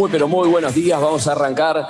Muy, pero muy buenos días. Vamos a arrancar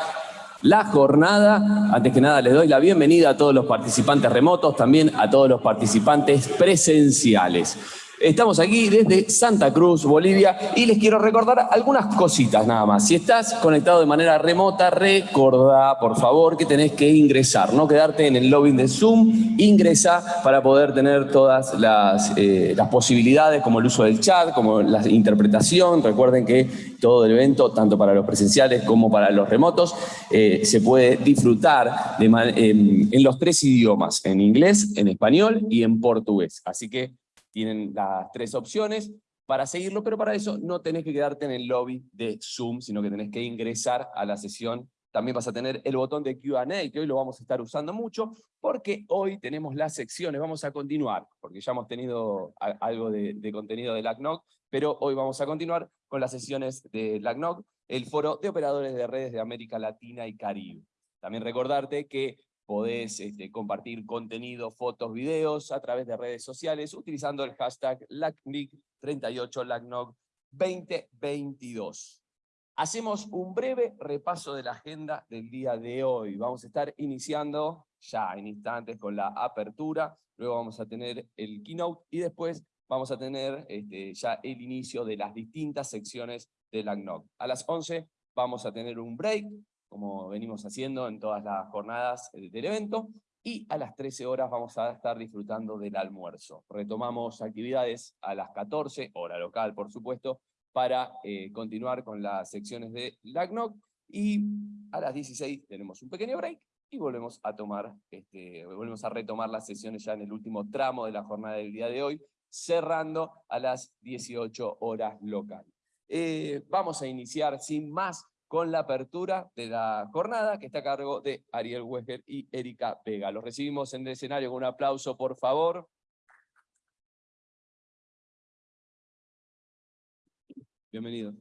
la jornada. Antes que nada, les doy la bienvenida a todos los participantes remotos, también a todos los participantes presenciales. Estamos aquí desde Santa Cruz, Bolivia, y les quiero recordar algunas cositas nada más. Si estás conectado de manera remota, recordá, por favor, que tenés que ingresar, no quedarte en el lobby de Zoom, ingresa para poder tener todas las, eh, las posibilidades, como el uso del chat, como la interpretación. Recuerden que todo el evento, tanto para los presenciales como para los remotos, eh, se puede disfrutar en los tres idiomas, en inglés, en español y en portugués. Así que tienen las tres opciones para seguirlo, pero para eso no tenés que quedarte en el lobby de Zoom, sino que tenés que ingresar a la sesión. También vas a tener el botón de Q&A, que hoy lo vamos a estar usando mucho, porque hoy tenemos las secciones, vamos a continuar, porque ya hemos tenido algo de, contenido de LACNOC, pero hoy vamos a continuar con las sesiones de LACNOC, el foro de operadores de redes de América Latina y Caribe. También recordarte que podés este, compartir contenido, fotos, videos a través de redes sociales utilizando el hashtag LACNIC38, LACNOG 2022. Hacemos un breve repaso de la agenda del día de hoy. Vamos a estar iniciando ya en instantes con la apertura, luego vamos a tener el keynote y después vamos a tener este, ya el inicio de las distintas secciones del LACNOG. A las 11 vamos a tener un break, como venimos haciendo en todas las jornadas del evento, y a las 13 horas vamos a estar disfrutando del almuerzo. Retomamos actividades a las 14, hora local por supuesto, para eh, continuar con las secciones de LACNOC, y a las 16 tenemos un pequeño break, y volvemos a tomar, este, volvemos a retomar las sesiones ya en el último tramo de la jornada del día de hoy, cerrando a las 18 horas local. Eh, vamos a iniciar sin más con la apertura de la jornada que está a cargo de Ariel Weger y Erika Vega. Los recibimos en el escenario con un aplauso, por favor. Bienvenido.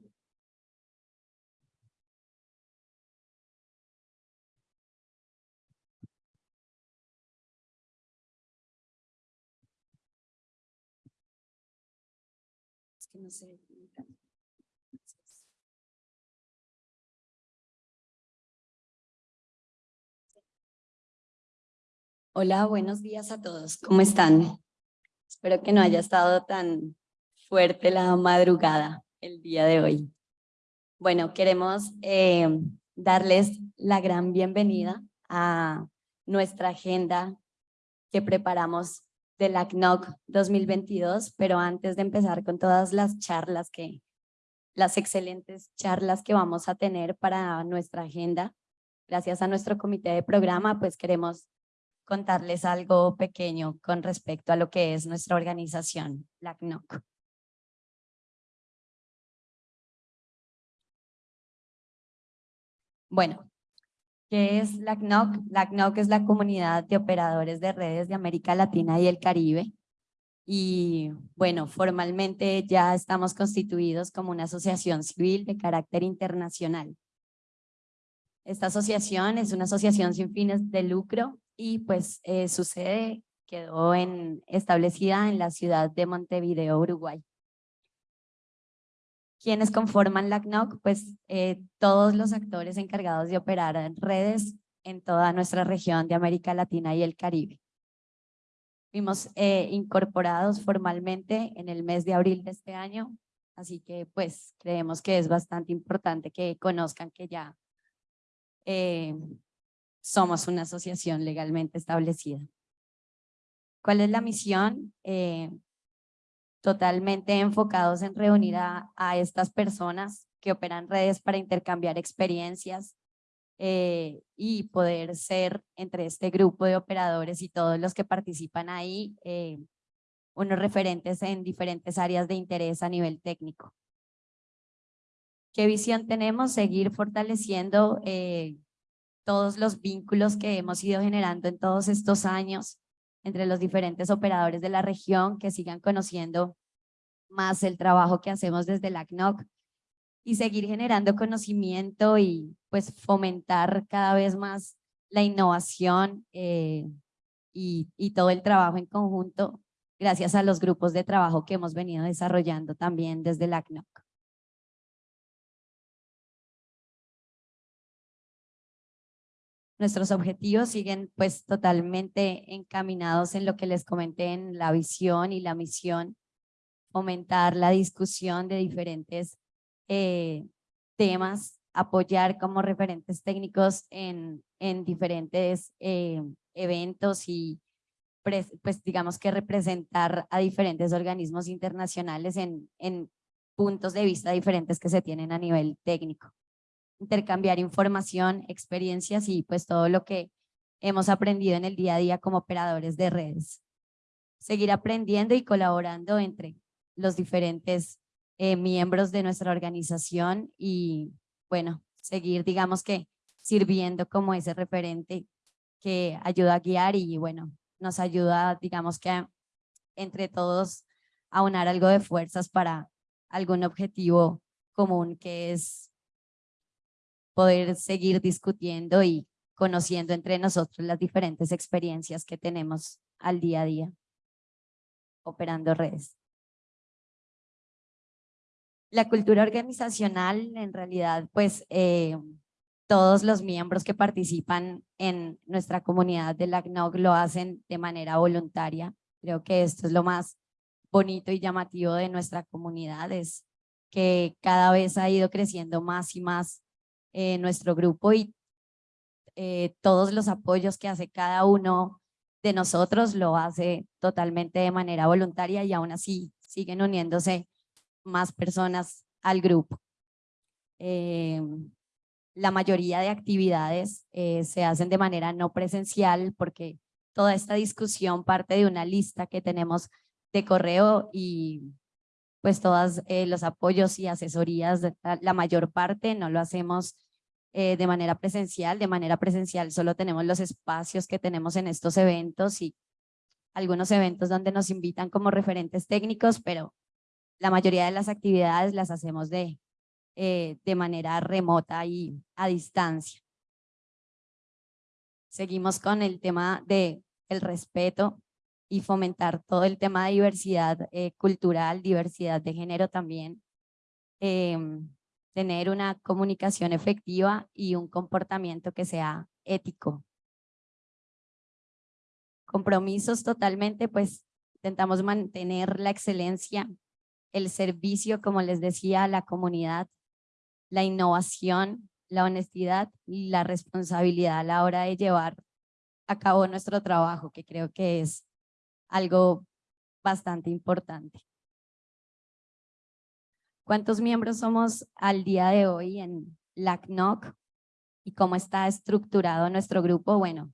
Es que no sé. Hola, buenos días a todos. ¿Cómo están? Espero que no haya estado tan fuerte la madrugada el día de hoy. Bueno, queremos eh, darles la gran bienvenida a nuestra agenda que preparamos del ACNOC 2022, pero antes de empezar con todas las charlas que, las excelentes charlas que vamos a tener para nuestra agenda, gracias a nuestro comité de programa, pues queremos contarles algo pequeño con respecto a lo que es nuestra organización, la CNOC. Bueno, ¿qué es la CNOC? La CNOC es la Comunidad de Operadores de Redes de América Latina y el Caribe. Y bueno, formalmente ya estamos constituidos como una asociación civil de carácter internacional. Esta asociación es una asociación sin fines de lucro y pues eh, su sede quedó establecida en la ciudad de Montevideo, Uruguay. ¿Quiénes conforman la CNOC? Pues eh, todos los actores encargados de operar en redes en toda nuestra región de América Latina y el Caribe. Fuimos eh, incorporados formalmente en el mes de abril de este año, así que pues creemos que es bastante importante que conozcan que ya somos una asociación legalmente establecida. ¿Cuál es la misión? Eh, totalmente enfocados en reunir a, estas personas que operan redes para intercambiar experiencias eh, y poder ser entre este grupo de operadores y todos los que participan ahí eh, unos referentes en diferentes áreas de interés a nivel técnico. ¿Qué visión tenemos? Seguir fortaleciendo todos los vínculos que hemos ido generando en todos estos años entre los diferentes operadores de la región que sigan conociendo más el trabajo que hacemos desde la CNOC y seguir generando conocimiento y pues fomentar cada vez más la innovación eh, y, y todo el trabajo en conjunto gracias a los grupos de trabajo que hemos venido desarrollando también desde la CNOC. Nuestros objetivos siguen pues totalmente encaminados en lo que les comenté en la visión y la misión, fomentar la discusión de diferentes eh, temas, apoyar como referentes técnicos en, en diferentes eh, eventos y pues digamos que representar a diferentes organismos internacionales en, en puntos de vista diferentes que se tienen a nivel técnico. Intercambiar información, experiencias y pues todo lo que hemos aprendido en el día a día como operadores de redes. Seguir aprendiendo y colaborando entre los diferentes eh, miembros de nuestra organización y bueno, seguir digamos que sirviendo como ese referente que ayuda a guiar y bueno, nos ayuda digamos que entre todos a unar algo de fuerzas para algún objetivo común que es poder seguir discutiendo y conociendo entre nosotros las diferentes experiencias que tenemos al día a día operando redes. La cultura organizacional, en realidad, pues eh, todos los miembros que participan en nuestra comunidad de la CNOG lo hacen de manera voluntaria. Creo que esto es lo más bonito y llamativo de nuestra comunidad, es que cada vez ha ido creciendo más y más eh, nuestro grupo y eh, todos los apoyos que hace cada uno de nosotros lo hace totalmente de manera voluntaria y aún así siguen uniéndose más personas al grupo. Eh, la mayoría de actividades se hacen de manera no presencial porque toda esta discusión parte de una lista que tenemos de correo y pues todos los apoyos y asesorías, la mayor parte no lo hacemos de manera presencial. De manera presencial solo tenemos los espacios que tenemos en estos eventos y algunos eventos donde nos invitan como referentes técnicos, pero la mayoría de las actividades las hacemos de, eh, de manera remota y a distancia. Seguimos con el tema de el respeto y fomentar todo el tema de diversidad eh, cultural, diversidad de género también. Em, tener una comunicación efectiva y un comportamiento que sea ético. Compromisos totalmente, pues intentamos mantener la excelencia el servicio, como les decía, a la comunidad, la innovación, la honestidad y la responsabilidad a la hora de llevar a cabo nuestro trabajo, que creo que es algo bastante importante. ¿Cuántos miembros somos al día de hoy en LACNOC y cómo está estructurado nuestro grupo? Bueno,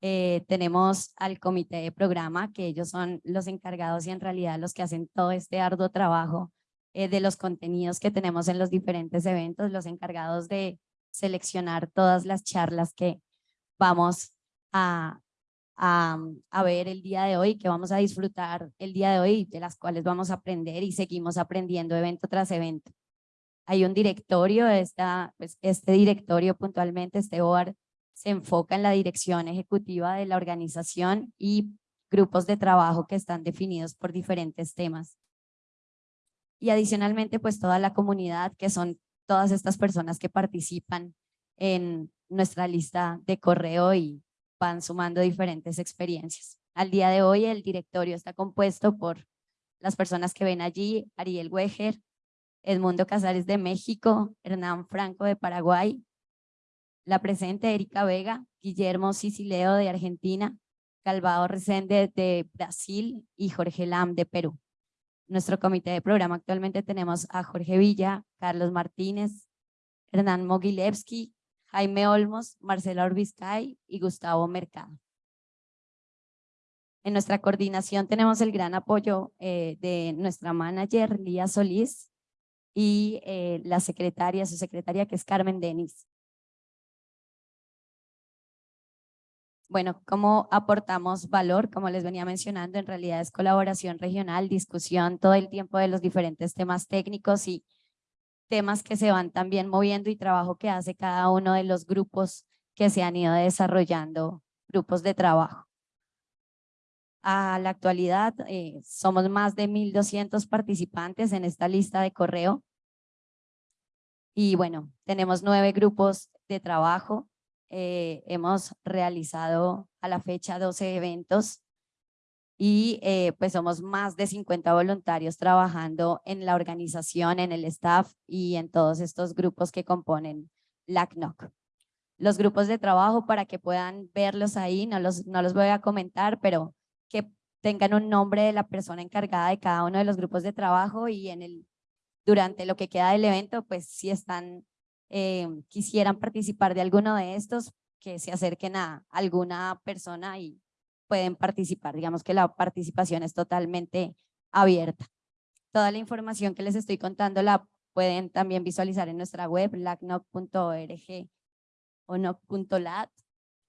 eh, tenemos al comité de programa, que ellos son los encargados y en realidad los que hacen todo este arduo trabajo eh, de los contenidos que tenemos en los diferentes eventos, los encargados de seleccionar todas las charlas que vamos a, a, a, ver el día de hoy, que vamos a disfrutar el día de hoy, de las cuales vamos a aprender y seguimos aprendiendo evento tras evento. Hay un directorio, esta, pues este directorio puntualmente, este board, se enfoca en la dirección ejecutiva de la organización y grupos de trabajo que están definidos por diferentes temas. Y adicionalmente, pues toda la comunidad, que son todas estas personas que participan en nuestra lista de correo y van sumando diferentes experiencias. Al día de hoy el directorio está compuesto por las personas que ven allí, Ariel Weger, Edmundo Casares de México, Hernán Franco de Paraguay, la presente Erika Vega, Guillermo Sicileo de Argentina, Calvado Resende de Brasil y Jorge Lam de Perú. Nuestro comité de programa actualmente tenemos a Jorge Villa, Carlos Martínez, Hernán Mogilevsky, Jaime Olmos, Marcela Orbiscay y Gustavo Mercado. En nuestra coordinación tenemos el gran apoyo eh, de nuestra manager Lía Solís y eh, la secretaria, su secretaria que es Carmen Denis. bueno, cómo aportamos valor, como les venía mencionando, en realidad es colaboración regional, discusión todo el tiempo de los diferentes temas técnicos y temas que se van también moviendo y trabajo que hace cada uno de los grupos que se han ido desarrollando, grupos de trabajo. A la actualidad eh, somos más de 1.200 participantes en esta lista de correo. Y bueno, tenemos nueve grupos de trabajo eh, hemos realizado a la fecha 12 eventos y eh, pues somos más de 50 voluntarios trabajando en la organización, en el staff y en todos estos grupos que componen LACNOC. Los grupos de trabajo para que puedan verlos ahí, no los, no los voy a comentar, pero que tengan un nombre de la persona encargada de cada uno de los grupos de trabajo y en el, durante lo que queda del evento, pues si están, eh, quisieran participar de alguno de estos, que se acerquen a alguna persona y pueden participar. Digamos que la participación es totalmente abierta. Toda la información que les estoy contando la pueden también visualizar en nuestra web, lacnoc.org o noc.lat.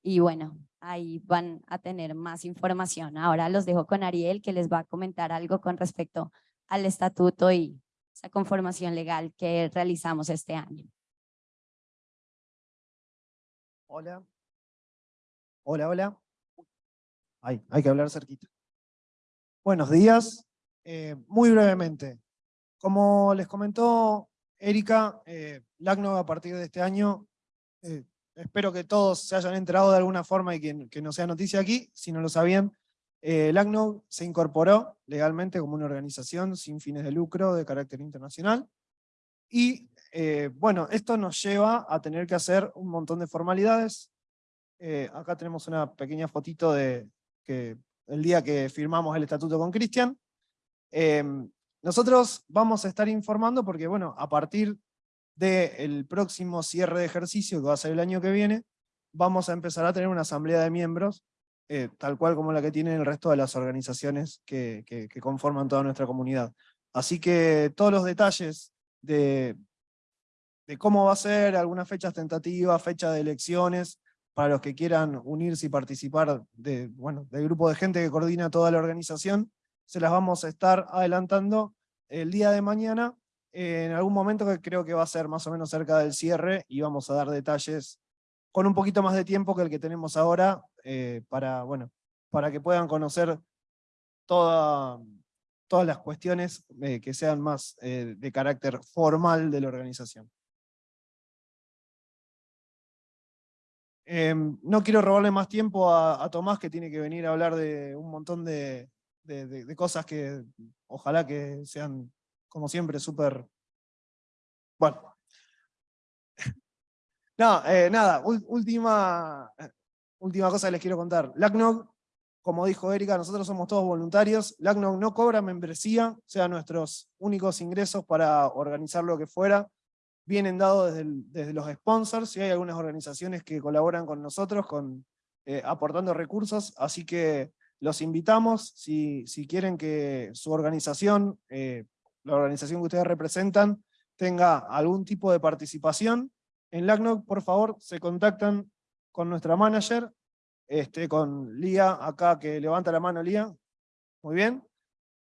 Y bueno, ahí van a tener más información. Ahora los dejo con Ariel, que les va a comentar algo con respecto al estatuto y esa conformación legal que realizamos este año. Hola. Hola, hola. Ay, hay que hablar cerquita. Buenos días. Eh, muy brevemente, como les comentó Erika, eh, a partir de este año, eh, espero que todos se hayan enterado de alguna forma y que, no sea noticia aquí, si no lo sabían, eh, se incorporó legalmente como una organización sin fines de lucro de carácter internacional, y eh, bueno, esto nos lleva a tener que hacer un montón de formalidades. acá tenemos una pequeña fotito de, que el día que firmamos el estatuto con Cristian. Em, nosotros vamos a estar informando porque, bueno, a partir del próximo cierre de ejercicio, que va a ser el año que viene, vamos a empezar a tener una asamblea de miembros, eh, tal cual como la que tienen el resto de las organizaciones que, que, conforman toda nuestra comunidad. Así que todos los detalles de, de cómo va a ser, algunas fechas tentativas, fecha de elecciones, para los que quieran unirse y participar de, bueno, del grupo de gente que coordina toda la organización, se las vamos a estar adelantando el día de mañana, en algún momento que creo que va a ser más o menos cerca del cierre, y vamos a dar detalles con un poquito más de tiempo que el que tenemos ahora, eh, para, bueno, para que puedan conocer toda, todas las cuestiones eh, que sean más eh, de carácter formal de la organización. Em, no quiero robarle más tiempo a, Tomás, que tiene que venir a hablar de un montón de, cosas que ojalá que sean, como siempre, súper... Bueno. no, eh, nada, última, última cosa que les quiero contar. LACNOG, como dijo Erika, nosotros somos todos voluntarios. LACNOG no cobra membresía, o sea, nuestros únicos ingresos para organizar lo que fuera vienen dados desde, los sponsors, y hay algunas organizaciones que colaboran con nosotros con, eh, aportando recursos, así que los invitamos, si, si quieren que su organización, eh, la organización que ustedes representan, tenga algún tipo de participación, en LACNOC, por favor, se contactan con nuestra manager, este, con Lía, acá que levanta la mano Lía, muy bien.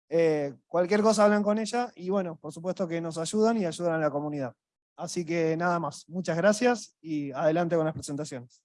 Eh, cualquier cosa hablan con ella, y bueno, por supuesto que nos ayudan y ayudan a la comunidad. Así que nada más, muchas gracias y adelante con las presentaciones.